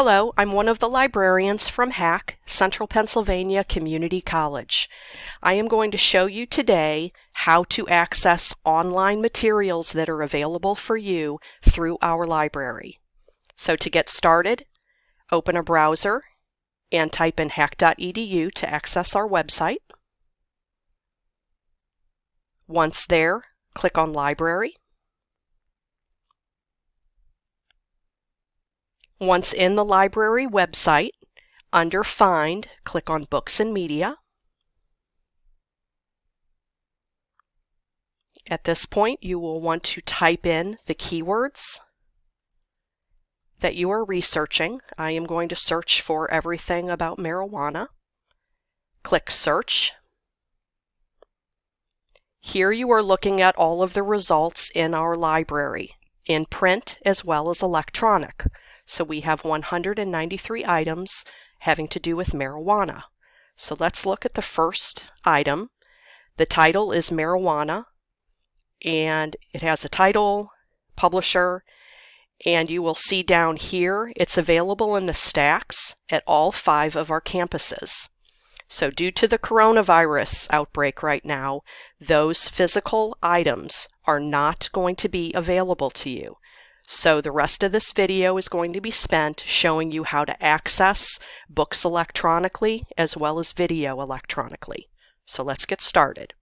Hello, I'm one of the librarians from HACC, Central Pennsylvania Community College. I am going to show you today how to access online materials that are available for you through our library. So to get started, open a browser and type in hacc.edu to access our website. Once there, click on Library. Once in the library website, under Find, click on Books and Media. At this point, you will want to type in the keywords that you are researching. I am going to search for everything about marijuana. Click Search. Here you are looking at all of the results in our library, in print as well as electronic. So we have 193 items having to do with marijuana. So let's look at the first item. The title is Marijuana, and it has a title, publisher, and you will see down here it's available in the stacks at all five of our campuses. So due to the coronavirus outbreak right now, those physical items are not going to be available to you. So the rest of this video is going to be spent showing you how to access books electronically as well as video electronically. So let's get started.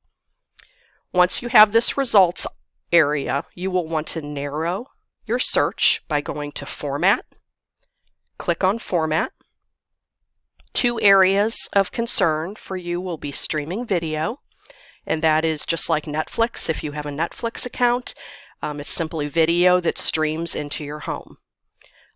Once you have this results area, you will want to narrow your search by going to Format, click on Format. Two areas of concern for you will be streaming video, and that is just like Netflix. If you have a Netflix account, um, it's simply video that streams into your home.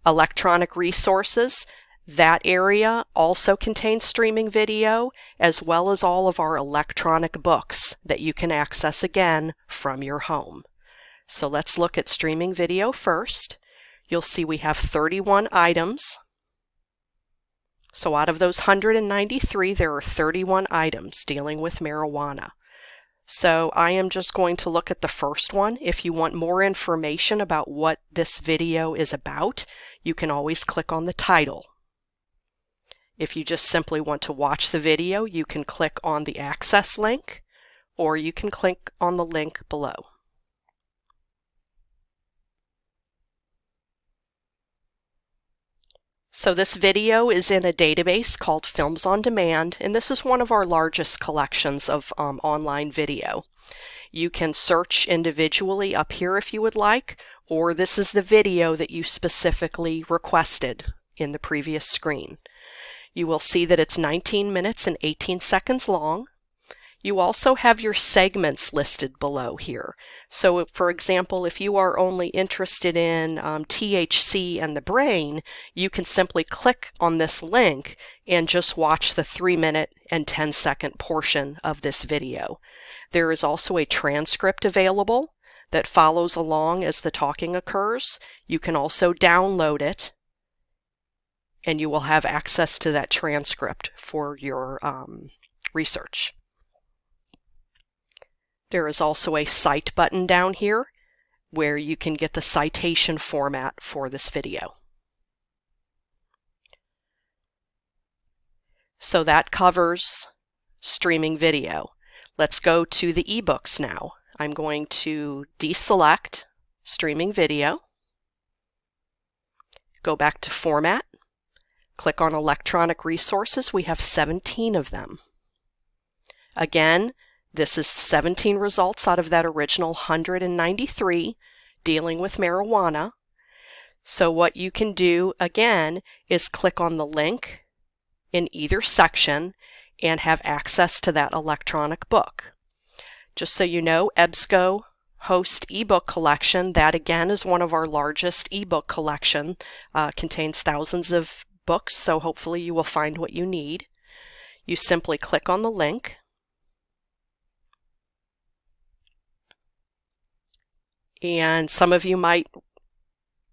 Electronic resources, that area also contains streaming video as well as all of our electronic books that you can access again from your home. So let's look at streaming video first. You'll see we have 31 items. So out of those 193, there are 31 items dealing with marijuana. So I am just going to look at the first one. If you want more information about what this video is about, you can always click on the title. If you just simply want to watch the video, you can click on the access link or you can click on the link below. So this video is in a database called Films on Demand, and this is one of our largest collections of um, online video. You can search individually up here if you would like, or this is the video that you specifically requested in the previous screen. You will see that it's 19 minutes and 18 seconds long. You also have your segments listed below here. So for example, if you are only interested in um, THC and the brain, you can simply click on this link and just watch the 3 minute and 10 second portion of this video. There is also a transcript available that follows along as the talking occurs. You can also download it and you will have access to that transcript for your um, research. There is also a Cite button down here where you can get the citation format for this video. So that covers streaming video. Let's go to the ebooks now. I'm going to deselect streaming video, go back to format, click on electronic resources. We have 17 of them. Again, this is 17 results out of that original 193 dealing with marijuana. So what you can do again is click on the link in either section and have access to that electronic book. Just so you know, EBSCO host ebook collection, that again is one of our largest ebook collection, uh, contains thousands of books, so hopefully you will find what you need. You simply click on the link And some of you might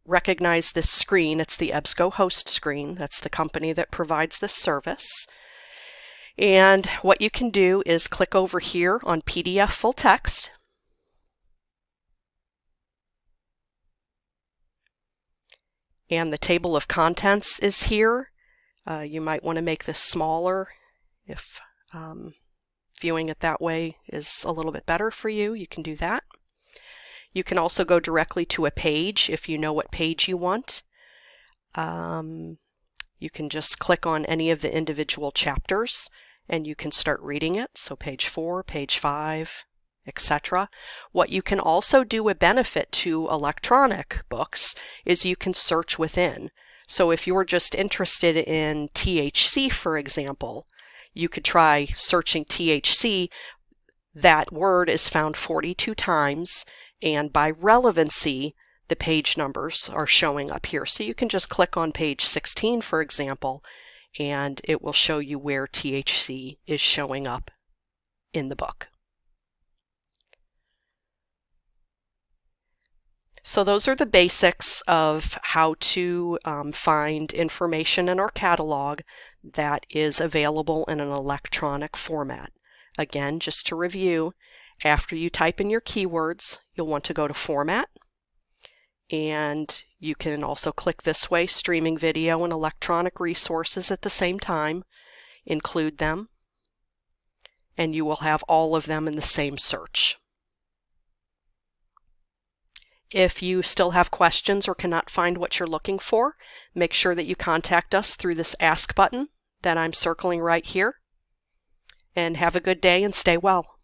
recognize this screen. It's the EBSCO host screen. That's the company that provides this service. And what you can do is click over here on PDF full text. And the table of contents is here. Uh, you might want to make this smaller if um, viewing it that way is a little bit better for you. You can do that. You can also go directly to a page if you know what page you want. Um, you can just click on any of the individual chapters and you can start reading it. So page 4, page 5, etc. What you can also do a benefit to electronic books is you can search within. So if you're just interested in THC, for example, you could try searching THC. That word is found 42 times, and by relevancy, the page numbers are showing up here. So you can just click on page 16, for example, and it will show you where THC is showing up in the book. So those are the basics of how to um, find information in our catalog that is available in an electronic format. Again, just to review, after you type in your keywords, you'll want to go to Format, and you can also click this way, streaming video and electronic resources at the same time, include them, and you will have all of them in the same search. If you still have questions or cannot find what you're looking for, make sure that you contact us through this Ask button that I'm circling right here. And have a good day and stay well.